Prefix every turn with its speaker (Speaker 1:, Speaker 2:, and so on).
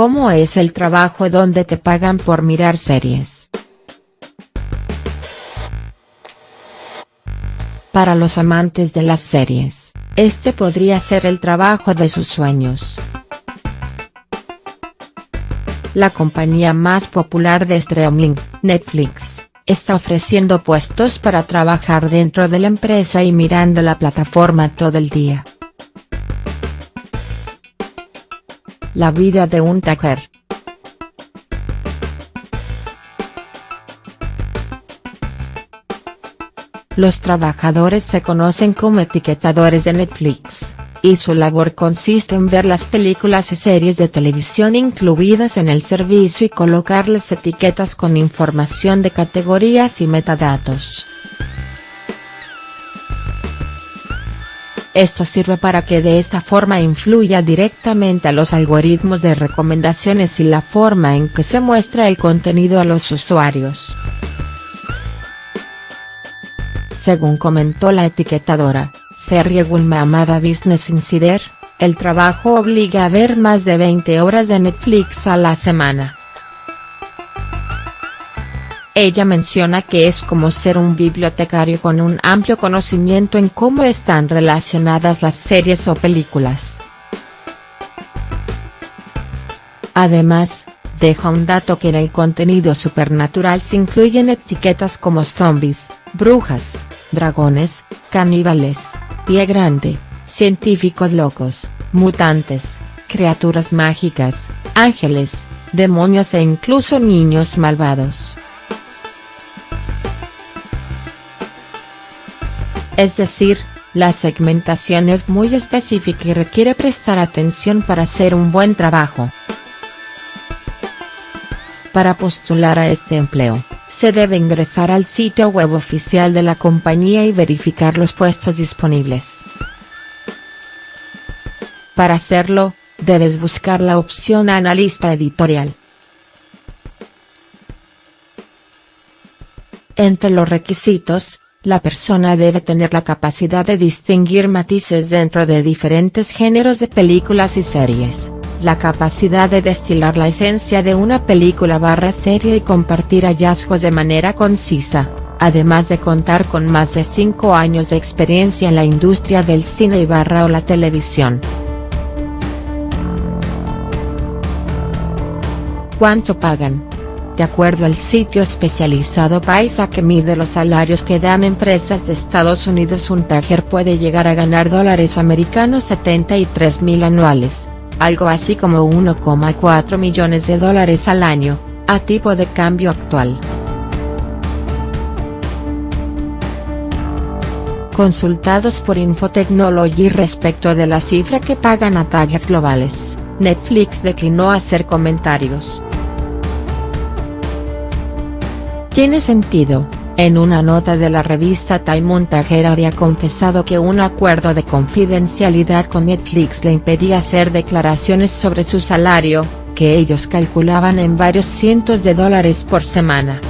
Speaker 1: ¿Cómo es el trabajo donde te pagan por mirar series? Para los amantes de las series, este podría ser el trabajo de sus sueños. La compañía más popular de streaming, Netflix, está ofreciendo puestos para trabajar dentro de la empresa y mirando la plataforma todo el día. La vida de un taker. Los trabajadores se conocen como etiquetadores de Netflix, y su labor consiste en ver las películas y series de televisión incluidas en el servicio y colocarles etiquetas con información de categorías y metadatos. Esto sirve para que de esta forma influya directamente a los algoritmos de recomendaciones y la forma en que se muestra el contenido a los usuarios. Según comentó la etiquetadora, Serie Gulma Amada Business Insider, el trabajo obliga a ver más de 20 horas de Netflix a la semana. Ella menciona que es como ser un bibliotecario con un amplio conocimiento en cómo están relacionadas las series o películas. Además, deja un dato que en el contenido supernatural se incluyen etiquetas como zombies, brujas, dragones, caníbales, pie grande, científicos locos, mutantes, criaturas mágicas, ángeles, demonios e incluso niños malvados. Es decir, la segmentación es muy específica y requiere prestar atención para hacer un buen trabajo. Para postular a este empleo, se debe ingresar al sitio web oficial de la compañía y verificar los puestos disponibles. Para hacerlo, debes buscar la opción Analista editorial. Entre los requisitos, la persona debe tener la capacidad de distinguir matices dentro de diferentes géneros de películas y series, la capacidad de destilar la esencia de una película barra serie y compartir hallazgos de manera concisa, además de contar con más de 5 años de experiencia en la industria del cine y barra o la televisión. ¿Cuánto pagan? De acuerdo al sitio especializado Paisa que mide los salarios que dan empresas de Estados Unidos un tajer puede llegar a ganar dólares americanos 73 mil anuales, algo así como 1,4 millones de dólares al año, a tipo de cambio actual. Consultados por Infotechnology respecto de la cifra que pagan a tallas globales, Netflix declinó hacer comentarios. Tiene sentido, en una nota de la revista Time Montajer había confesado que un acuerdo de confidencialidad con Netflix le impedía hacer declaraciones sobre su salario, que ellos calculaban en varios cientos de dólares por semana.